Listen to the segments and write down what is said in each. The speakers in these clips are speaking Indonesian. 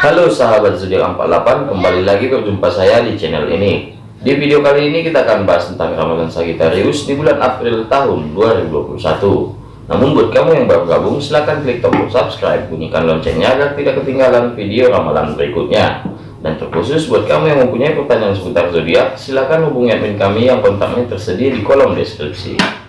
Halo sahabat zodiak 48 kembali lagi berjumpa saya di channel ini. Di video kali ini kita akan bahas tentang ramalan Sagittarius di bulan April tahun 2021 namun buat kamu yang baru gabung silahkan klik tombol subscribe bunyikan loncengnya agar tidak ketinggalan video ramalan berikutnya. Dan terkhusus buat kamu yang mempunyai pertanyaan seputar zodiak silahkan hubungi admin kami yang kontaknya tersedia di kolom deskripsi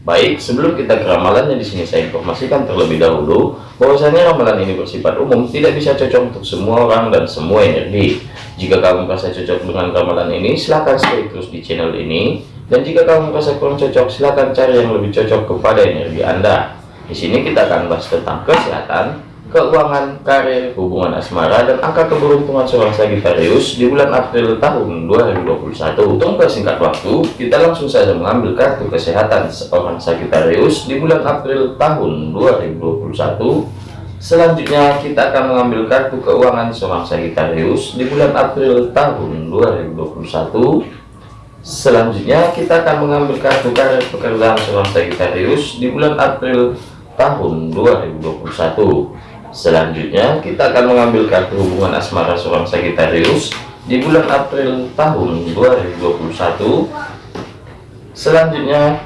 Baik, sebelum kita ke ramalannya di sini saya informasikan terlebih dahulu bahwasanya ramalan ini bersifat umum, tidak bisa cocok untuk semua orang dan semua energi. Jika kamu merasa cocok dengan ramalan ini, silahkan stay terus di channel ini. Dan jika kamu merasa kurang cocok, silahkan cari yang lebih cocok kepada energi Anda. Di sini kita akan bahas tentang kesehatan, keuangan, karir, hubungan asmara, dan angka keberuntungan seorang Sagittarius di bulan April tahun 2021. Untuk singkat waktu, kita langsung saja mengambil kartu kesehatan seorang Sagittarius di bulan April tahun 2021. Selanjutnya kita akan mengambil kartu keuangan seorang Sagittarius di bulan April tahun 2021. Selanjutnya kita akan mengambil kartu karir pekerjaan seorang Sagittarius di bulan April tahun 2021. Selanjutnya kita akan mengambil kartu hubungan asmara seorang Sagittarius di bulan April tahun 2021. Selanjutnya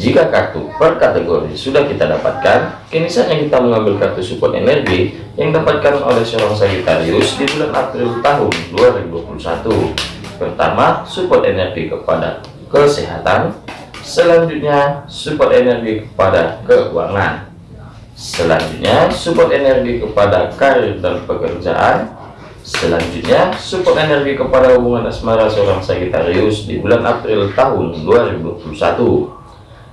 jika kartu per kategori sudah kita dapatkan, kini saatnya kita mengambil kartu support energi yang dapatkan oleh seorang Sagittarius di bulan April tahun 2021. Pertama, support energi kepada kesehatan. Selanjutnya, support energi kepada keuangan. Selanjutnya, support energi kepada karir dan pekerjaan. Selanjutnya, support energi kepada hubungan asmara seorang Sagittarius di bulan April tahun 2021.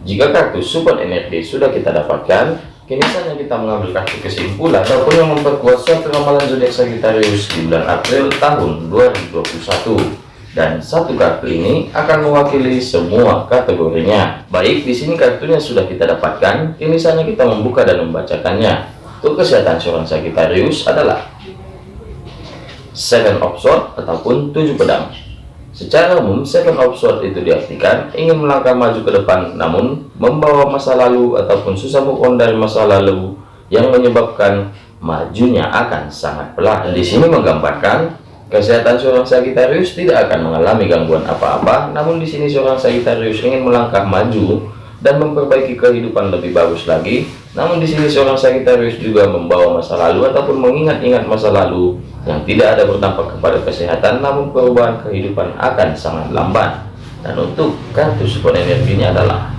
Jika kartu support energi sudah kita dapatkan, kini saatnya kita mengambil kartu kesimpulan ataupun yang memperkuat suatu ramalan zodiak Sagittarius di bulan April tahun 2021 dan satu kartu ini akan mewakili semua kategorinya. Baik, di sini kartunya sudah kita dapatkan, kini saatnya kita membuka dan membacakannya. Untuk kesehatan seorang Sagittarius adalah Seven of Swords ataupun tujuh pedang. Secara umum, Seven of Swords itu diartikan ingin melangkah maju ke depan, namun membawa masa lalu ataupun susah move on dari masa lalu yang menyebabkan majunya akan sangat pelan. Di sini menggambarkan Kesehatan seorang Sagittarius tidak akan mengalami gangguan apa-apa, namun di sini seorang Sagittarius ingin melangkah maju dan memperbaiki kehidupan lebih bagus lagi. Namun di sini seorang Sagittarius juga membawa masa lalu ataupun mengingat-ingat masa lalu yang tidak ada berdampak kepada kesehatan, namun perubahan kehidupan akan sangat lambat. Dan untuk kartu support energinya adalah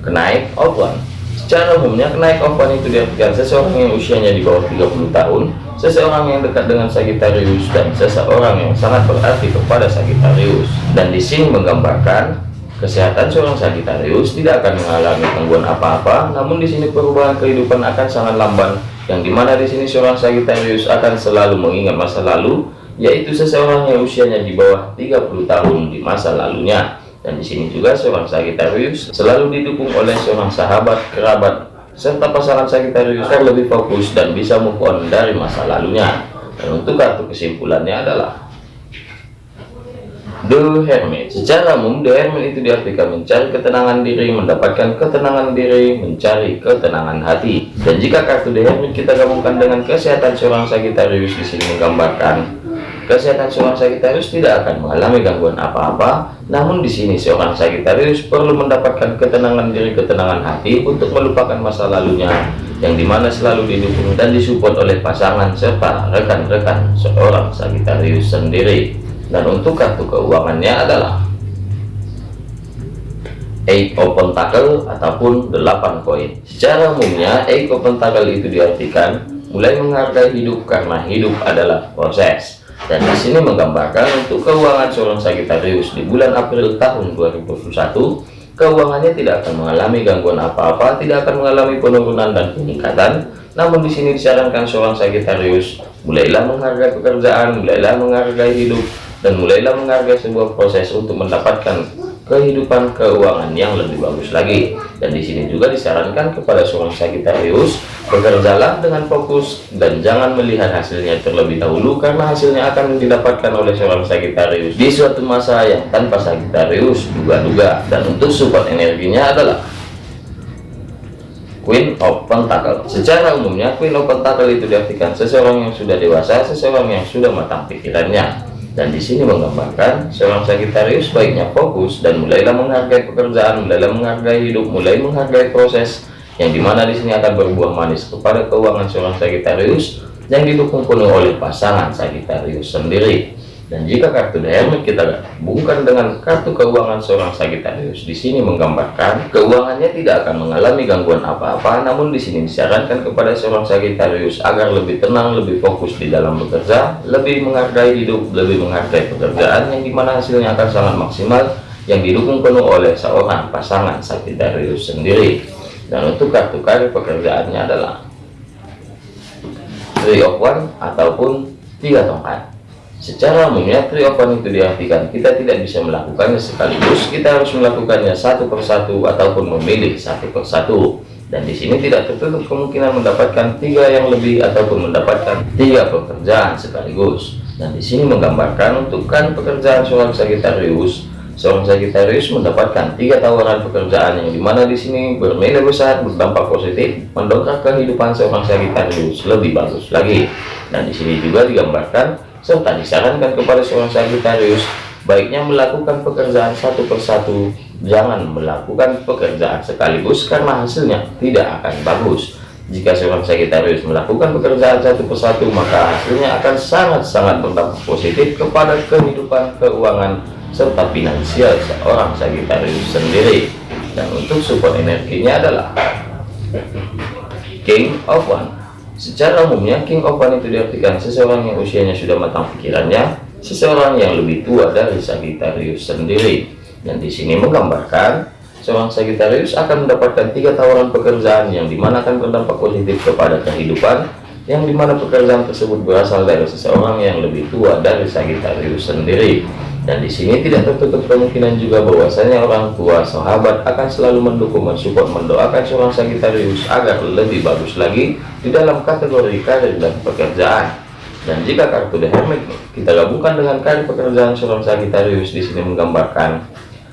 kenaik one. Secara umumnya kenaik one itu diartikan seseorang yang usianya di bawah 30 tahun seseorang yang dekat dengan Sagittarius dan seseorang yang sangat berarti kepada Sagittarius. Dan di sini menggambarkan kesehatan seorang Sagittarius tidak akan mengalami gangguan apa-apa namun di sini perubahan kehidupan akan sangat lamban yang di mana di sini seorang Sagittarius akan selalu mengingat masa lalu yaitu seseorang yang usianya di bawah 30 tahun di masa lalunya. Dan di sini juga seorang Sagittarius selalu didukung oleh seorang sahabat kerabat serta pasangan Sagittarius lebih fokus dan bisa move on dari masa lalunya. Dan untuk kartu kesimpulannya adalah The Hermit. Secara umum, The Hermit itu diartikan mencari ketenangan diri, mendapatkan ketenangan diri, mencari ketenangan hati. Dan jika kartu The Hermit kita gabungkan dengan kesehatan seorang Sagittarius di sini menggambarkan Kesehatan seorang Sagittarius tidak akan mengalami gangguan apa-apa, namun di sini seorang Sagittarius perlu mendapatkan ketenangan diri, ketenangan hati untuk melupakan masa lalunya, yang di mana selalu didukung dan disupport oleh pasangan serta rekan-rekan seorang Sagittarius sendiri. Dan untuk kartu keuangannya adalah Eight of Pentacle ataupun 8 koin. Secara umumnya, Eight of Pentacle itu diartikan mulai menghargai hidup karena hidup adalah proses dan di sini menggambarkan untuk keuangan seorang Sagittarius di bulan April tahun 2021 keuangannya tidak akan mengalami gangguan apa-apa tidak akan mengalami penurunan dan peningkatan. Namun di sini disarankan seorang Sagittarius mulailah menghargai pekerjaan mulailah menghargai hidup dan mulailah menghargai sebuah proses untuk mendapatkan kehidupan keuangan yang lebih bagus lagi. Dan di sini juga disarankan kepada seorang Sagittarius bekerjalah dengan fokus dan jangan melihat hasilnya terlebih dahulu karena hasilnya akan didapatkan oleh seorang Sagittarius di suatu masa yang tanpa Sagittarius duga-duga. Dan untuk support energinya adalah Queen of Pentacle. Secara umumnya Queen of Pentacle itu diartikan seseorang yang sudah dewasa seseorang yang sudah matang pikirannya dan di sini menggambarkan seorang Sagittarius baiknya fokus dan mulailah menghargai pekerjaan mulailah menghargai hidup mulai menghargai proses yang di mana di sini akan berbuah manis kepada keuangan seorang Sagittarius yang didukung penuh oleh pasangan Sagittarius sendiri dan jika kartu Hermit kita gabungkan dengan kartu keuangan seorang Sagittarius, di sini menggambarkan keuangannya tidak akan mengalami gangguan apa-apa, namun di sini disarankan kepada seorang Sagittarius agar lebih tenang, lebih fokus di dalam bekerja, lebih menghargai hidup, lebih menghargai pekerjaan yang di mana hasilnya akan sangat maksimal, yang didukung penuh oleh seorang pasangan Sagittarius sendiri. Dan untuk kartu karir pekerjaannya adalah Three of One ataupun tiga tongkat. Secara umumnya triopan itu diartikan kita tidak bisa melakukannya sekaligus, kita harus melakukannya satu persatu ataupun memilih satu persatu. Dan di sini tidak tertutup kemungkinan mendapatkan tiga yang lebih ataupun mendapatkan tiga pekerjaan sekaligus. Dan di sini menggambarkan untuk kan pekerjaan seorang Sagittarius, seorang Sagittarius mendapatkan tiga tawaran pekerjaan yang di mana di sini bernilai besar, berdampak positif, mendongkrak kehidupan seorang Sagittarius lebih bagus lagi. Dan di sini juga digambarkan serta disarankan kepada seorang Sagittarius baiknya melakukan pekerjaan satu persatu. Jangan melakukan pekerjaan sekaligus karena hasilnya tidak akan bagus. Jika seorang Sagittarius melakukan pekerjaan satu persatu maka hasilnya akan sangat-sangat berdampak positif kepada kehidupan keuangan serta finansial seorang Sagittarius sendiri. Dan untuk support energinya adalah King of One Secara umumnya, King of One itu diartikan seseorang yang usianya sudah matang pikirannya, seseorang yang lebih tua dari Sagittarius sendiri. Dan di sini menggambarkan seorang Sagittarius akan mendapatkan tiga tawaran pekerjaan yang di mana akan berdampak positif kepada kehidupan, yang di mana pekerjaan tersebut berasal dari seseorang yang lebih tua dari Sagittarius sendiri dan di sini tidak tertutup kemungkinan juga bahwasanya orang tua sahabat akan selalu mendukung mensupport mendoakan seorang Sagittarius agar lebih bagus lagi di dalam kategori karir dan pekerjaan. Dan jika kartu The Hermit kita gabungkan dengan karir pekerjaan seorang Sagittarius di sini menggambarkan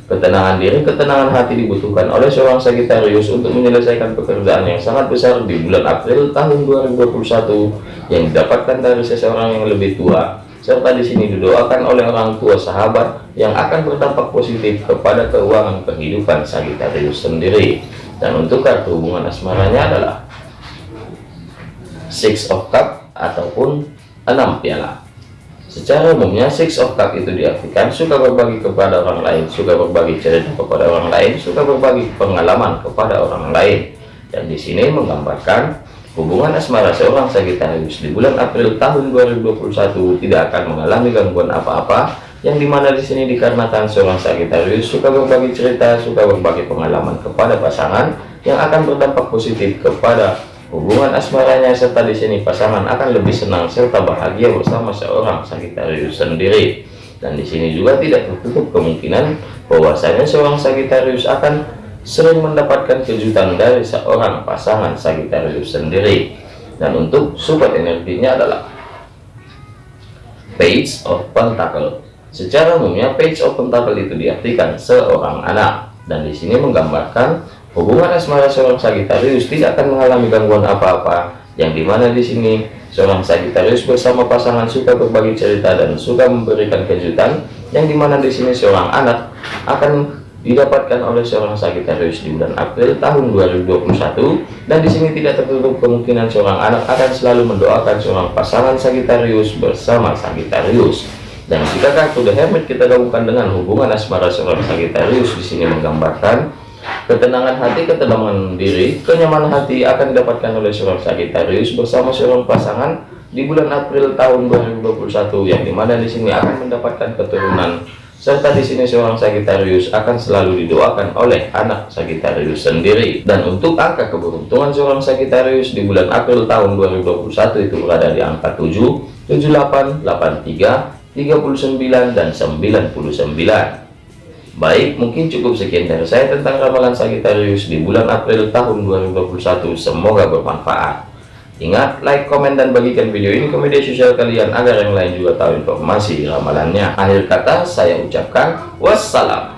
ketenangan diri ketenangan hati dibutuhkan oleh seorang Sagittarius untuk menyelesaikan pekerjaan yang sangat besar di bulan April tahun 2021 yang didapatkan dari seseorang yang lebih tua serta di sini didoakan oleh orang tua sahabat yang akan berdampak positif kepada keuangan kehidupan Sagittarius sendiri. Dan untuk kartu hubungan asmaranya adalah Six of Cup ataupun enam piala. Secara umumnya Six of Cup itu diartikan suka berbagi kepada orang lain, suka berbagi cerita kepada orang lain, suka berbagi pengalaman kepada orang lain. Dan di sini menggambarkan Hubungan asmara seorang Sagittarius di bulan April tahun 2021 tidak akan mengalami gangguan apa-apa yang di mana di sini dikarenakan seorang Sagittarius suka berbagi cerita, suka berbagi pengalaman kepada pasangan yang akan berdampak positif kepada hubungan asmaranya serta di sini pasangan akan lebih senang serta bahagia bersama seorang Sagittarius sendiri. Dan di sini juga tidak tertutup kemungkinan bahwasanya seorang Sagittarius akan sering mendapatkan kejutan dari seorang pasangan Sagittarius sendiri. Dan untuk support energinya adalah page of pentacle. Secara umumnya page of pentacle itu diartikan seorang anak. Dan di sini menggambarkan hubungan asmara seorang Sagittarius tidak akan mengalami gangguan apa-apa. Yang di mana di sini seorang Sagittarius bersama pasangan suka berbagi cerita dan suka memberikan kejutan. Yang di mana di sini seorang anak akan didapatkan oleh seorang Sagittarius di bulan April tahun 2021 dan di sini tidak tertutup kemungkinan seorang anak akan selalu mendoakan seorang pasangan Sagittarius bersama Sagittarius dan jika kartu The Hermit kita gabungkan dengan hubungan asmara seorang Sagittarius di sini menggambarkan ketenangan hati ketenangan diri kenyamanan hati akan didapatkan oleh seorang Sagittarius bersama seorang pasangan di bulan April tahun 2021 yang di mana di sini akan mendapatkan keturunan serta di sini seorang Sagittarius akan selalu didoakan oleh anak Sagittarius sendiri dan untuk angka keberuntungan seorang Sagittarius di bulan April tahun 2021 itu berada di angka 7 78 83 39 dan 99 Baik, mungkin cukup sekian dari saya tentang ramalan Sagittarius di bulan April tahun 2021. Semoga bermanfaat. Ingat, like, komen, dan bagikan video ini ke media sosial kalian agar yang lain juga tahu informasi ramalannya. Akhir kata, saya ucapkan wassalam.